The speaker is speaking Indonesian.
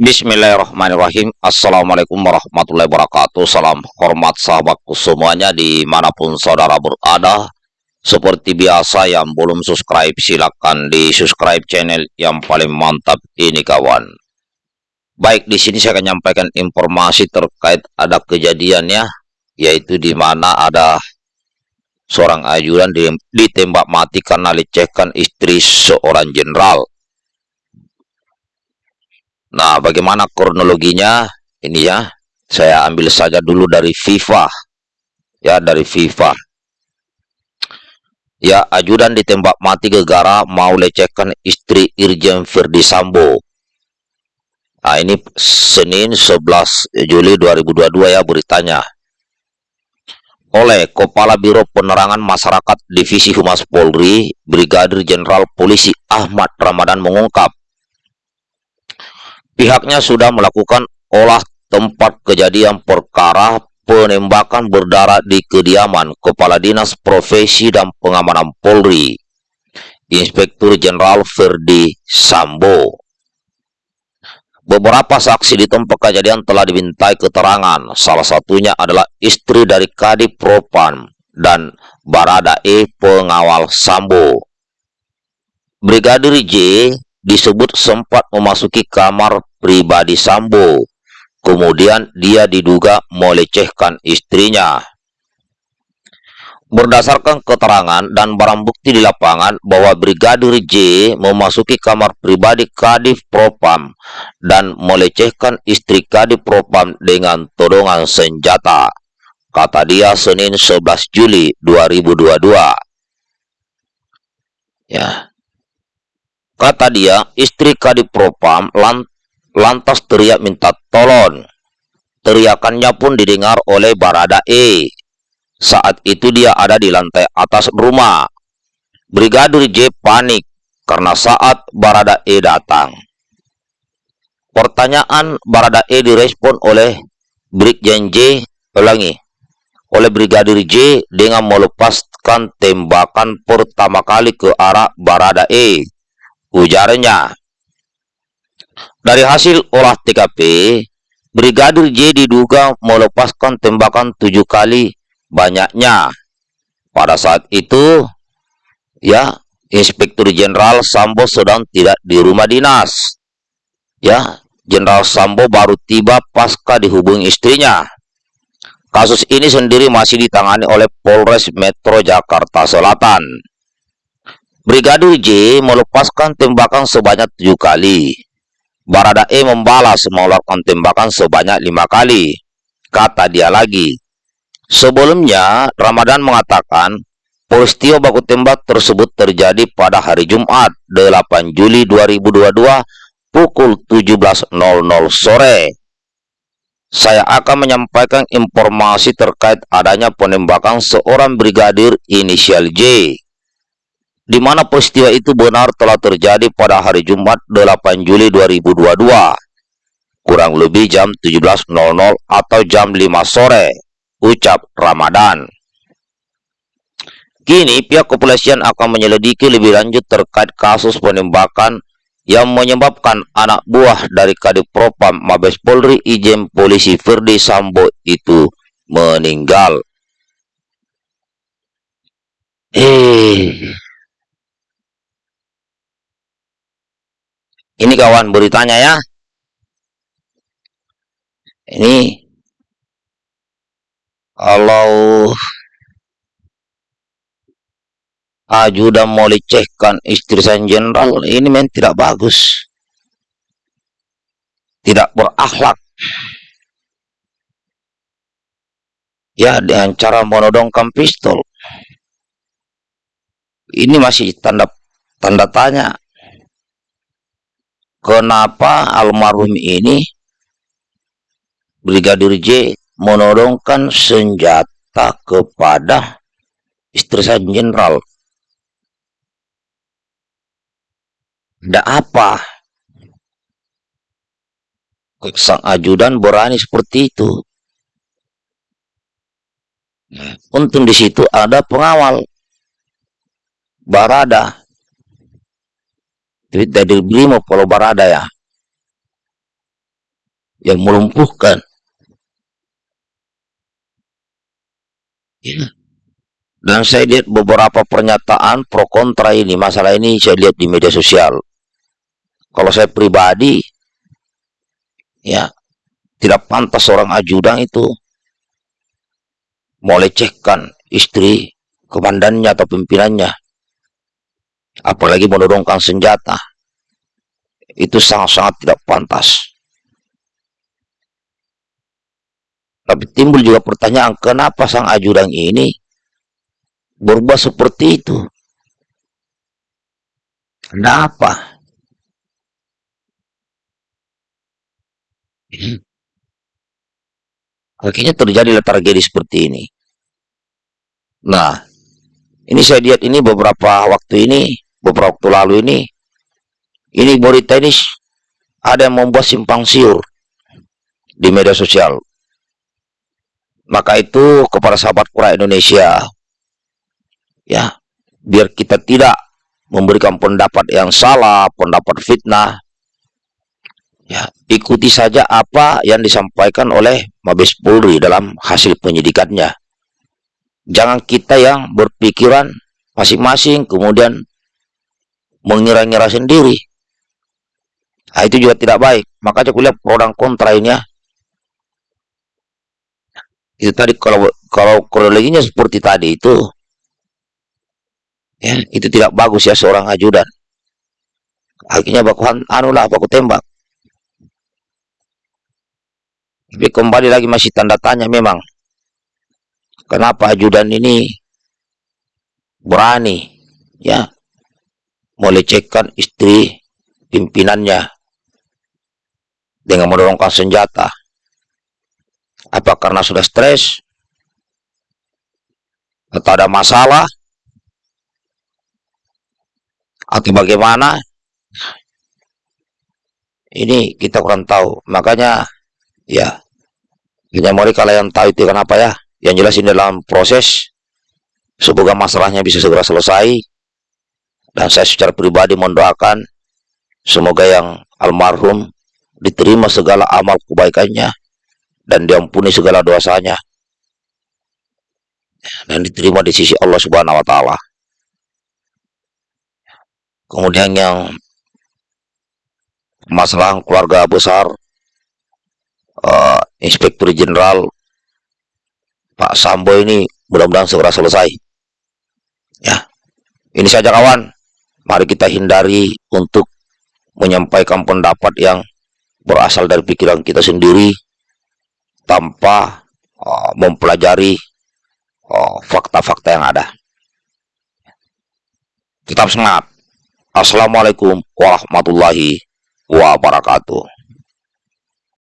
Bismillahirrahmanirrahim. Assalamualaikum warahmatullahi wabarakatuh. Salam hormat sahabatku semuanya Di mana pun saudara berada. Seperti biasa yang belum subscribe Silahkan di subscribe channel Yang paling mantap ini kawan. Baik di sini saya akan menyampaikan informasi terkait Ada kejadiannya Yaitu di mana ada Seorang ajudan ditembak mati Karena lecehkan istri seorang jenderal Nah, bagaimana kronologinya? Ini ya, saya ambil saja dulu dari FIFA. Ya, dari FIFA. Ya, ajudan ditembak mati gegara mau lecehkan istri Irjen Firdi Sambo. Nah, ini Senin 11 Juli 2022 ya beritanya. Oleh Kepala Biro Penerangan Masyarakat Divisi Humas Polri, Brigadir Jenderal Polisi Ahmad Ramadan mengungkap, Pihaknya sudah melakukan olah tempat kejadian perkara penembakan berdarah di kediaman Kepala Dinas Profesi dan Pengamanan Polri, Inspektur Jenderal Ferdi Sambo. Beberapa saksi di tempat kejadian telah dimintai keterangan, salah satunya adalah istri dari Kadip Propan dan Barada E pengawal Sambo. Brigadir J disebut sempat memasuki kamar pribadi Sambo. Kemudian dia diduga melecehkan istrinya. Berdasarkan keterangan dan barang bukti di lapangan bahwa Brigadir J memasuki kamar pribadi Kadif Propam dan melecehkan istri Kadif Propam dengan todongan senjata. Kata dia Senin 11 Juli 2022. Ya. Kata dia, istri Kadif Propam lant lantas teriak minta tolong. Teriakannya pun didengar oleh Barada E. Saat itu dia ada di lantai atas rumah. Brigadir J panik karena saat Barada E datang. Pertanyaan Barada E direspon oleh Brigjen J, ulangi, oleh Brigadir J dengan melepaskan tembakan pertama kali ke arah Barada E. Ujarnya, dari hasil olah TKP, Brigadir J diduga melepaskan tembakan tujuh kali banyaknya. Pada saat itu, ya, Inspektur Jenderal Sambo sedang tidak di rumah dinas. Ya, Jenderal Sambo baru tiba pasca dihubungi istrinya. Kasus ini sendiri masih ditangani oleh Polres Metro Jakarta Selatan. Brigadir J melepaskan tembakan sebanyak tujuh kali. Baradae membalas mengeluarkan tembakan sebanyak lima kali. Kata dia lagi. Sebelumnya, Ramadan mengatakan, peristiwa baku tembak tersebut terjadi pada hari Jumat, 8 Juli 2022, pukul 17.00 sore. Saya akan menyampaikan informasi terkait adanya penembakan seorang brigadir inisial J di mana peristiwa itu benar telah terjadi pada hari Jumat 8 Juli 2022, kurang lebih jam 17.00 atau jam 5 sore, ucap Ramadan. Kini pihak kepolisian akan menyelidiki lebih lanjut terkait kasus penembakan yang menyebabkan anak buah dari Kadip Propam Mabes Polri Ijen Polisi Firdi Sambo itu meninggal. Eh, Ini kawan beritanya ya. Ini kalau ajudan mau lecehkan istri sang jenderal ini men tidak bagus. Tidak berakhlak. Ya dengan cara menodongkan pistol. Ini masih tanda tanda tanya kenapa almarhum ini Brigadir J menodongkan senjata kepada istri saya jenderal. Tidak apa. Sang ajudan berani seperti itu. Untung di situ ada pengawal. Barada tweet dari Brimo Polo Barada ya yang melumpuhkan. Ya. Dan saya lihat beberapa pernyataan pro kontra ini, masalah ini saya lihat di media sosial. Kalau saya pribadi, ya tidak pantas seorang ajudan itu melecehkan istri komandannya atau pimpinannya. Apalagi menurunkan senjata. Itu sangat-sangat tidak pantas. Tapi timbul juga pertanyaan, kenapa sang ajudan ini berubah seperti itu? Kenapa? Akhirnya terjadi tragedi seperti ini. Nah, ini saya lihat ini beberapa waktu ini, beberapa waktu lalu ini, ini berita ini ada yang membuat simpang siur di media sosial. Maka itu kepada sahabat kura Indonesia, ya, biar kita tidak memberikan pendapat yang salah, pendapat fitnah, ya, ikuti saja apa yang disampaikan oleh Mabes Polri dalam hasil penyidikannya. Jangan kita yang berpikiran masing-masing kemudian mengira-ngira sendiri. Nah, itu juga tidak baik. Makanya kuliah pro dan kontra ini ya itu tadi kalau kalau kronologinya seperti tadi itu ya itu tidak bagus ya seorang ajudan akhirnya baku anulah baku tembak tapi kembali lagi masih tanda tanya memang kenapa ajudan ini berani ya melecehkan istri pimpinannya dengan mendorongkan senjata apa karena sudah stres? Atau ada masalah? Atau bagaimana? Ini kita kurang tahu. Makanya, ya, hanya mereka kalau yang tahu itu kenapa ya. Yang jelas ini dalam proses, semoga masalahnya bisa segera selesai. Dan saya secara pribadi mendoakan, semoga yang almarhum diterima segala amal kebaikannya dan diampuni segala dosanya dan diterima di sisi Allah Subhanahu wa taala. Kemudian yang masalah keluarga besar uh, Inspektur Jenderal Pak Sambo ini mudah-mudahan segera selesai. Ya. Ini saja kawan. Mari kita hindari untuk menyampaikan pendapat yang berasal dari pikiran kita sendiri tanpa uh, mempelajari uh, fakta-fakta uh, yang ada. Tetap semangat. Assalamualaikum warahmatullahi wabarakatuh.